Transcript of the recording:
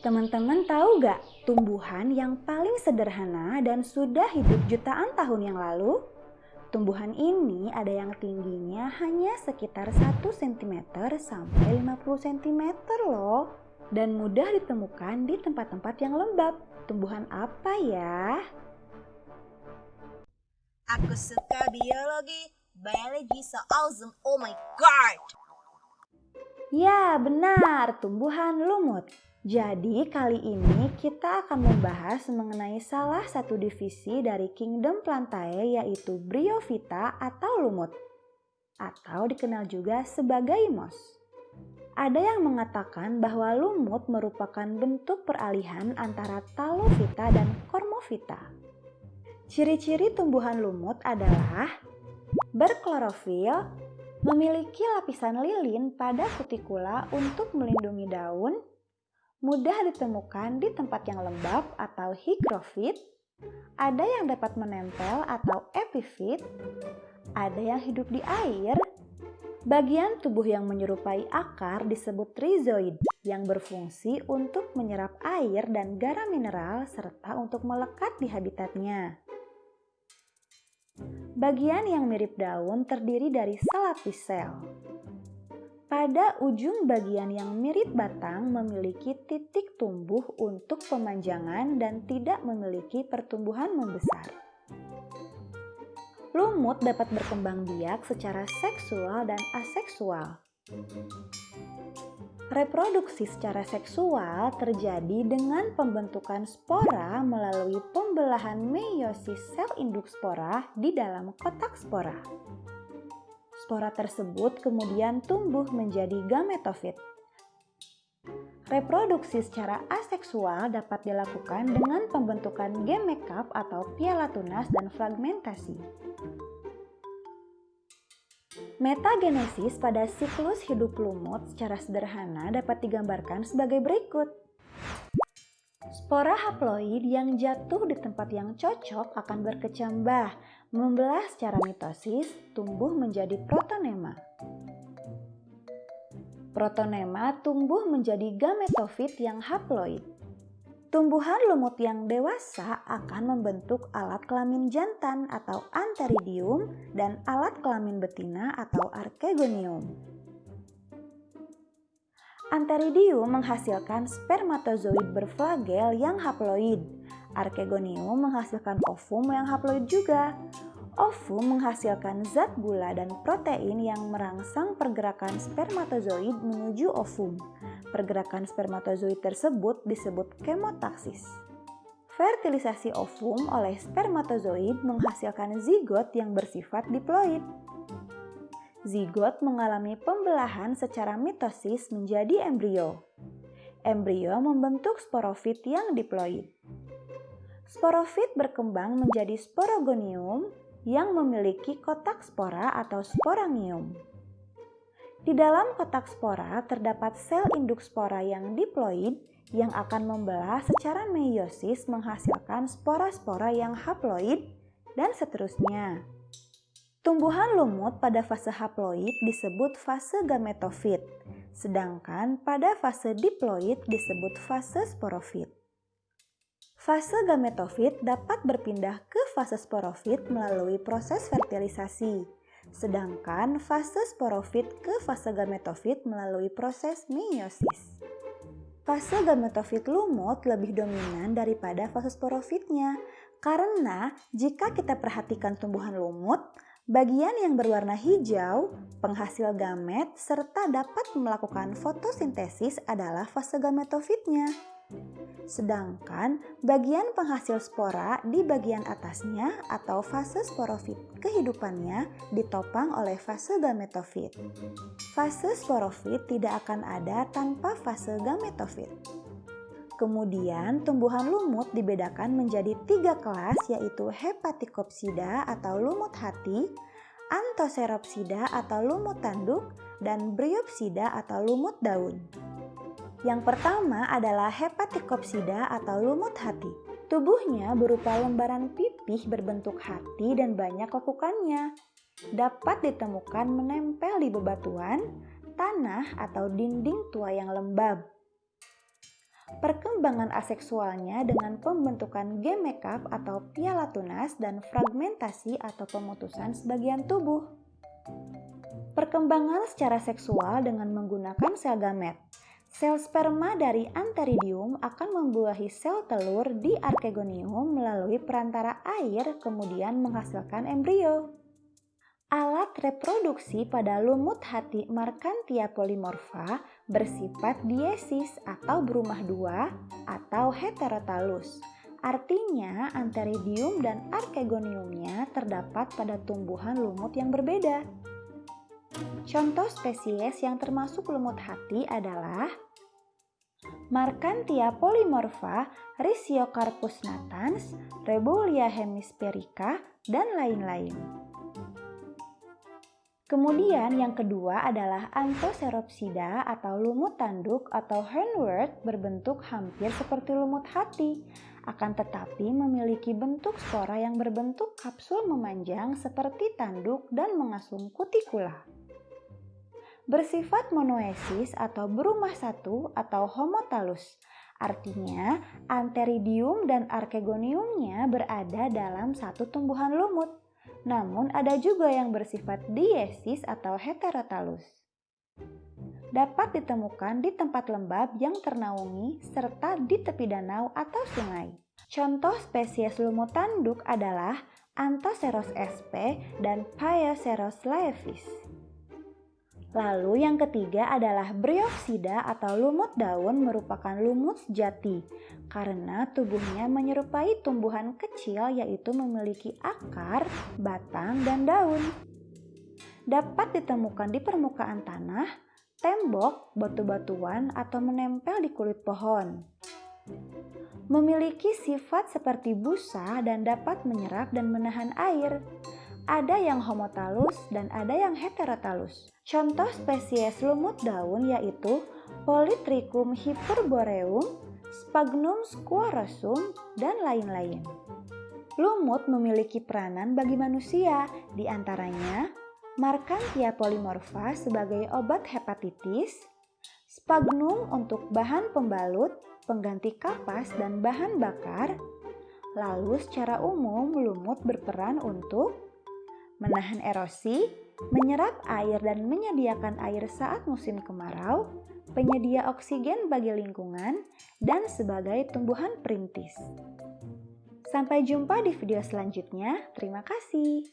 Teman-teman tahu gak tumbuhan yang paling sederhana dan sudah hidup jutaan tahun yang lalu? Tumbuhan ini ada yang tingginya hanya sekitar 1 cm sampai 50 cm loh. Dan mudah ditemukan di tempat-tempat yang lembab. Tumbuhan apa ya? Aku suka biologi. Biology so awesome. Oh my god. Ya, benar, tumbuhan lumut. Jadi kali ini kita akan membahas mengenai salah satu divisi dari Kingdom Plantae yaitu Bryophyta atau lumut atau dikenal juga sebagai mos. Ada yang mengatakan bahwa lumut merupakan bentuk peralihan antara Talophyta dan Cormophyta. Ciri-ciri tumbuhan lumut adalah berklorofil, memiliki lapisan lilin pada kutikula untuk melindungi daun, mudah ditemukan di tempat yang lembab atau higrofit, ada yang dapat menempel atau epifit, ada yang hidup di air, bagian tubuh yang menyerupai akar disebut rhizoid yang berfungsi untuk menyerap air dan garam mineral serta untuk melekat di habitatnya. Bagian yang mirip daun terdiri dari selapis sel. Pada ujung bagian yang mirip batang memiliki titik tumbuh untuk pemanjangan dan tidak memiliki pertumbuhan membesar. Lumut dapat berkembang biak secara seksual dan aseksual. Reproduksi secara seksual terjadi dengan pembentukan spora melalui pembelahan meiosis sel induk spora di dalam kotak spora. Spora tersebut kemudian tumbuh menjadi gametofit. Reproduksi secara aseksual dapat dilakukan dengan pembentukan gemekap atau piala tunas dan fragmentasi. Metagenesis pada siklus hidup lumut secara sederhana dapat digambarkan sebagai berikut. Spora haploid yang jatuh di tempat yang cocok akan berkecambah Membelah secara mitosis, tumbuh menjadi protonema. Protonema tumbuh menjadi gametofit yang haploid. Tumbuhan lumut yang dewasa akan membentuk alat kelamin jantan atau anteridium dan alat kelamin betina atau archegonium. Anteridium menghasilkan spermatozoid berflagel yang haploid Archegonium menghasilkan ovum yang haploid juga. Ovum menghasilkan zat gula dan protein yang merangsang pergerakan spermatozoid menuju ovum. Pergerakan spermatozoid tersebut disebut kemotaksis. Fertilisasi ovum oleh spermatozoid menghasilkan zigot yang bersifat diploid. Zigot mengalami pembelahan secara mitosis menjadi embrio. Embrio membentuk sporofit yang diploid. Sporofit berkembang menjadi sporogonium yang memiliki kotak spora atau sporangium. Di dalam kotak spora terdapat sel induk spora yang diploid yang akan membelah secara meiosis menghasilkan spora-spora yang haploid dan seterusnya. Tumbuhan lumut pada fase haploid disebut fase gametofit, sedangkan pada fase diploid disebut fase sporofit. Fase gametofit dapat berpindah ke fase sporofit melalui proses fertilisasi, sedangkan fase sporofit ke fase gametofit melalui proses meiosis. Fase gametofit lumut lebih dominan daripada fase sporofitnya, karena jika kita perhatikan tumbuhan lumut, bagian yang berwarna hijau, penghasil gamet, serta dapat melakukan fotosintesis adalah fase gametofitnya. Sedangkan bagian penghasil spora di bagian atasnya atau fase sporofit kehidupannya ditopang oleh fase gametofit. Fase sporofit tidak akan ada tanpa fase gametofit. Kemudian tumbuhan lumut dibedakan menjadi tiga kelas yaitu hepatikopsida atau lumut hati, antoseropsida atau lumut tanduk, dan bryopsida atau lumut daun. Yang pertama adalah hepatikopsida atau lumut hati. Tubuhnya berupa lembaran pipih berbentuk hati dan banyak lekukannya. Dapat ditemukan menempel di bebatuan, tanah, atau dinding tua yang lembab. Perkembangan aseksualnya dengan pembentukan gemekap atau piala tunas dan fragmentasi atau pemutusan sebagian tubuh. Perkembangan secara seksual dengan menggunakan sel gamet. Sel sperma dari anteridium akan membuahi sel telur di arkegonium melalui perantara air kemudian menghasilkan embrio. Alat reproduksi pada lumut hati Markantia polymorpha bersifat diesis atau berumah dua atau heterotalus. Artinya anteridium dan arkegoniumnya terdapat pada tumbuhan lumut yang berbeda. Contoh spesies yang termasuk lumut hati adalah Markantia polymorpha, Rhizocarpus natans, Rebulia hemisperica, dan lain-lain. Kemudian yang kedua adalah Anthoceropsida atau lumut tanduk atau hornwort berbentuk hampir seperti lumut hati, akan tetapi memiliki bentuk spora yang berbentuk kapsul memanjang seperti tanduk dan mengasung kutikula. Bersifat monoesis atau berumah satu atau homotalus, artinya anteridium dan arkegoniumnya berada dalam satu tumbuhan lumut. Namun ada juga yang bersifat diesis atau heterotalus. Dapat ditemukan di tempat lembab yang ternaungi serta di tepi danau atau sungai. Contoh spesies lumut tanduk adalah Anthoceros sp dan Pyoceros laevis. Lalu yang ketiga adalah Bryopsida atau lumut daun merupakan lumut sejati karena tubuhnya menyerupai tumbuhan kecil yaitu memiliki akar, batang, dan daun. Dapat ditemukan di permukaan tanah, tembok, batu-batuan, atau menempel di kulit pohon. Memiliki sifat seperti busa dan dapat menyerap dan menahan air. Ada yang homotalus dan ada yang heterotalus. Contoh spesies lumut daun yaitu Polytrichum hyperboreum, Sphagnum squarosum, dan lain-lain. Lumut memiliki peranan bagi manusia, di antaranya Markantia polymorpha sebagai obat hepatitis, Sphagnum untuk bahan pembalut, pengganti kapas, dan bahan bakar. Lalu secara umum lumut berperan untuk menahan erosi, menyerap air dan menyediakan air saat musim kemarau, penyedia oksigen bagi lingkungan, dan sebagai tumbuhan perintis. Sampai jumpa di video selanjutnya. Terima kasih.